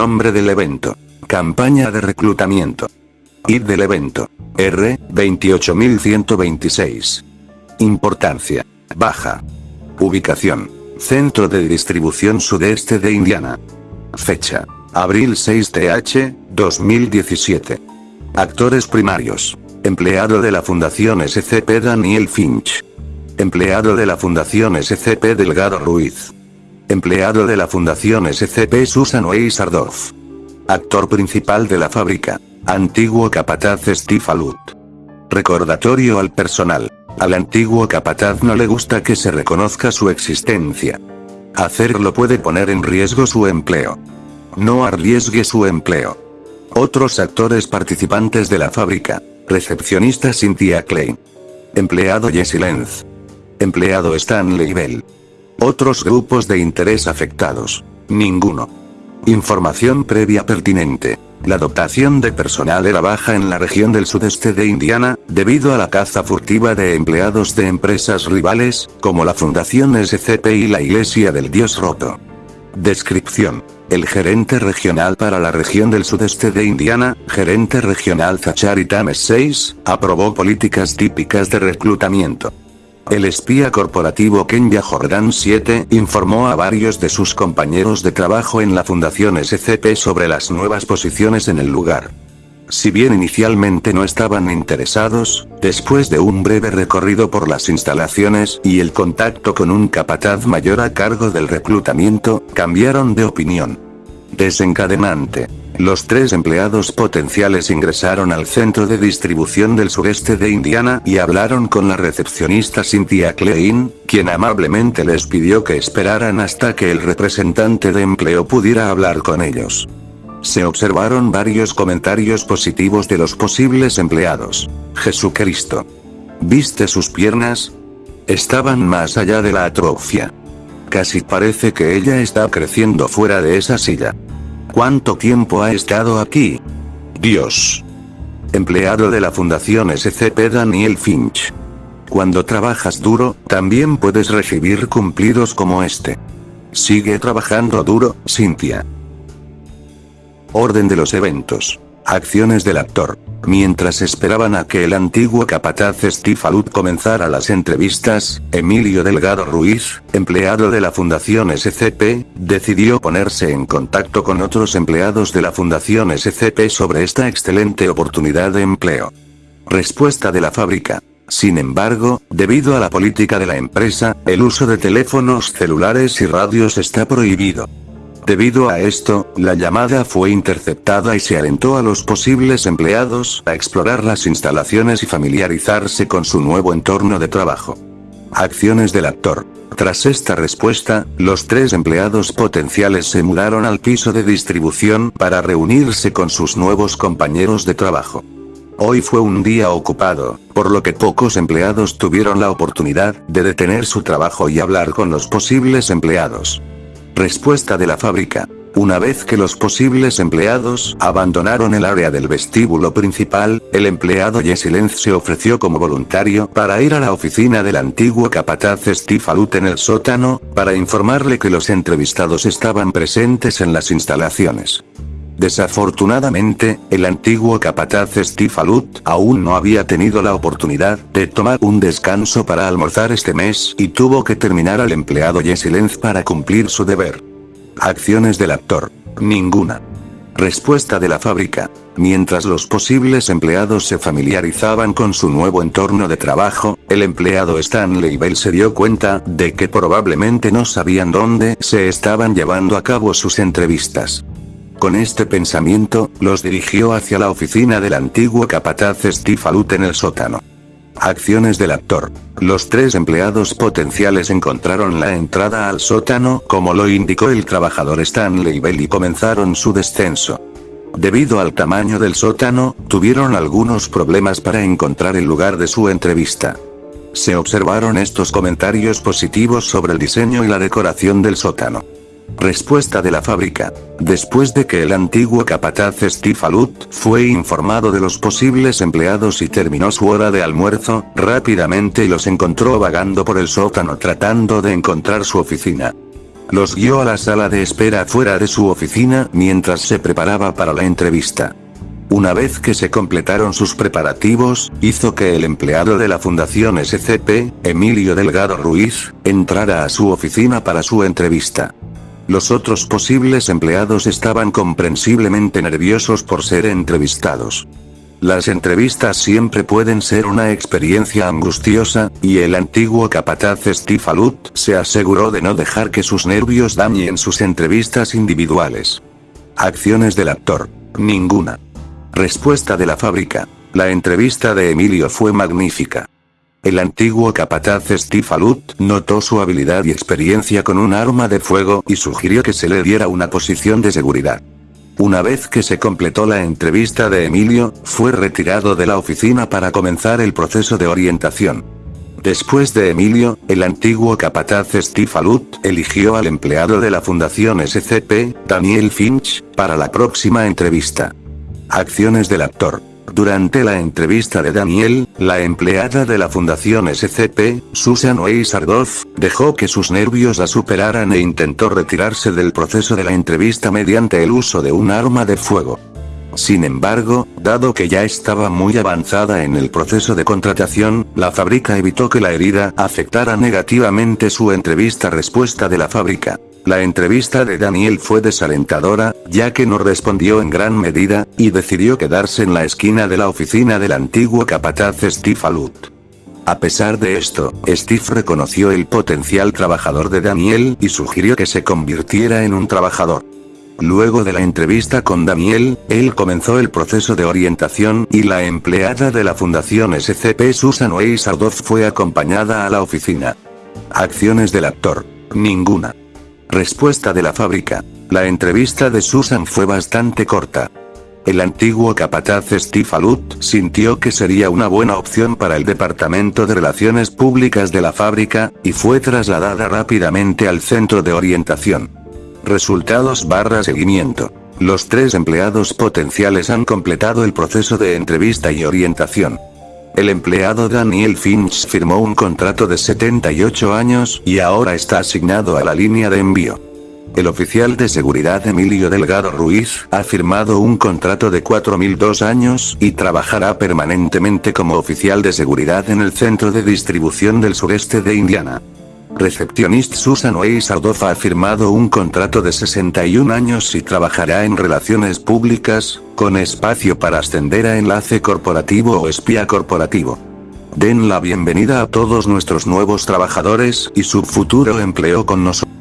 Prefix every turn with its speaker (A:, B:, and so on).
A: Nombre del evento. Campaña de reclutamiento. ID del evento. R, 28126. Importancia. Baja. Ubicación. Centro de distribución sudeste de Indiana. Fecha. Abril 6 TH, 2017. Actores primarios. Empleado de la Fundación SCP Daniel Finch. Empleado de la Fundación SCP Delgado Ruiz. Empleado de la Fundación SCP Susan Weisardorf. Actor principal de la fábrica. Antiguo capataz Steve Alut. Recordatorio al personal. Al antiguo capataz no le gusta que se reconozca su existencia. Hacerlo puede poner en riesgo su empleo. No arriesgue su empleo. Otros actores participantes de la fábrica. Recepcionista Cynthia Klein. Empleado Jesse Lenz. Empleado Stanley Bell. Otros grupos de interés afectados. Ninguno. Información previa pertinente. La dotación de personal era baja en la región del sudeste de Indiana, debido a la caza furtiva de empleados de empresas rivales, como la Fundación SCP y la Iglesia del Dios Roto. Descripción. El gerente regional para la región del sudeste de Indiana, gerente regional Zachary Tames 6, aprobó políticas típicas de reclutamiento. El espía corporativo Kenya Jordan 7 informó a varios de sus compañeros de trabajo en la Fundación SCP sobre las nuevas posiciones en el lugar. Si bien inicialmente no estaban interesados, después de un breve recorrido por las instalaciones y el contacto con un capataz mayor a cargo del reclutamiento, cambiaron de opinión. Desencadenante. Los tres empleados potenciales ingresaron al centro de distribución del sureste de Indiana y hablaron con la recepcionista Cynthia Klein, quien amablemente les pidió que esperaran hasta que el representante de empleo pudiera hablar con ellos. Se observaron varios comentarios positivos de los posibles empleados. Jesucristo. ¿Viste sus piernas? Estaban más allá de la atrofia. Casi parece que ella está creciendo fuera de esa silla. ¿Cuánto tiempo ha estado aquí? Dios. Empleado de la Fundación SCP Daniel Finch. Cuando trabajas duro, también puedes recibir cumplidos como este. Sigue trabajando duro, Cynthia. Orden de los eventos. Acciones del actor. Mientras esperaban a que el antiguo capataz Steve comenzara las entrevistas, Emilio Delgado Ruiz, empleado de la Fundación SCP, decidió ponerse en contacto con otros empleados de la Fundación SCP sobre esta excelente oportunidad de empleo. Respuesta de la fábrica. Sin embargo, debido a la política de la empresa, el uso de teléfonos celulares y radios está prohibido. Debido a esto, la llamada fue interceptada y se alentó a los posibles empleados a explorar las instalaciones y familiarizarse con su nuevo entorno de trabajo. Acciones del actor. Tras esta respuesta, los tres empleados potenciales se mudaron al piso de distribución para reunirse con sus nuevos compañeros de trabajo. Hoy fue un día ocupado, por lo que pocos empleados tuvieron la oportunidad de detener su trabajo y hablar con los posibles empleados. Respuesta de la fábrica. Una vez que los posibles empleados abandonaron el área del vestíbulo principal, el empleado Jesse Lenz se ofreció como voluntario para ir a la oficina del antiguo capataz Steve en el sótano, para informarle que los entrevistados estaban presentes en las instalaciones. Desafortunadamente, el antiguo capataz Steve Alut aún no había tenido la oportunidad de tomar un descanso para almorzar este mes y tuvo que terminar al empleado Jesse para cumplir su deber. Acciones del actor. Ninguna. Respuesta de la fábrica. Mientras los posibles empleados se familiarizaban con su nuevo entorno de trabajo, el empleado Stanley Bell se dio cuenta de que probablemente no sabían dónde se estaban llevando a cabo sus entrevistas. Con este pensamiento, los dirigió hacia la oficina del antiguo capataz Steve en el sótano. Acciones del actor. Los tres empleados potenciales encontraron la entrada al sótano como lo indicó el trabajador Stanley Bell y comenzaron su descenso. Debido al tamaño del sótano, tuvieron algunos problemas para encontrar el lugar de su entrevista. Se observaron estos comentarios positivos sobre el diseño y la decoración del sótano. Respuesta de la fábrica. Después de que el antiguo capataz Steve Alut fue informado de los posibles empleados y terminó su hora de almuerzo, rápidamente los encontró vagando por el sótano tratando de encontrar su oficina. Los guió a la sala de espera fuera de su oficina mientras se preparaba para la entrevista. Una vez que se completaron sus preparativos, hizo que el empleado de la Fundación SCP, Emilio Delgado Ruiz, entrara a su oficina para su entrevista. Los otros posibles empleados estaban comprensiblemente nerviosos por ser entrevistados. Las entrevistas siempre pueden ser una experiencia angustiosa, y el antiguo capataz Steve Alut se aseguró de no dejar que sus nervios dañen sus entrevistas individuales. Acciones del actor. Ninguna. Respuesta de la fábrica. La entrevista de Emilio fue magnífica. El antiguo capataz Steve Alut notó su habilidad y experiencia con un arma de fuego y sugirió que se le diera una posición de seguridad. Una vez que se completó la entrevista de Emilio, fue retirado de la oficina para comenzar el proceso de orientación. Después de Emilio, el antiguo capataz Steve Alut eligió al empleado de la Fundación SCP, Daniel Finch, para la próxima entrevista. Acciones del actor. Durante la entrevista de Daniel, la empleada de la Fundación SCP, Susan Weisardorf, dejó que sus nervios la superaran e intentó retirarse del proceso de la entrevista mediante el uso de un arma de fuego. Sin embargo, dado que ya estaba muy avanzada en el proceso de contratación, la fábrica evitó que la herida afectara negativamente su entrevista respuesta de la fábrica. La entrevista de Daniel fue desalentadora, ya que no respondió en gran medida, y decidió quedarse en la esquina de la oficina del antiguo capataz Steve Alut. A pesar de esto, Steve reconoció el potencial trabajador de Daniel y sugirió que se convirtiera en un trabajador. Luego de la entrevista con Daniel, él comenzó el proceso de orientación y la empleada de la Fundación SCP Susan Weiss fue acompañada a la oficina. Acciones del actor. Ninguna. Respuesta de la fábrica. La entrevista de Susan fue bastante corta. El antiguo capataz Steve Alut sintió que sería una buena opción para el Departamento de Relaciones Públicas de la fábrica, y fue trasladada rápidamente al centro de orientación. Resultados barra seguimiento. Los tres empleados potenciales han completado el proceso de entrevista y orientación. El empleado Daniel Finch firmó un contrato de 78 años y ahora está asignado a la línea de envío. El oficial de seguridad Emilio Delgado Ruiz ha firmado un contrato de 4.002 años y trabajará permanentemente como oficial de seguridad en el centro de distribución del sureste de Indiana. Recepcionist Susan Weiss ha firmado un contrato de 61 años y trabajará en relaciones públicas, con espacio para ascender a enlace corporativo o espía corporativo. Den la bienvenida a todos nuestros nuevos trabajadores y su futuro empleo con nosotros.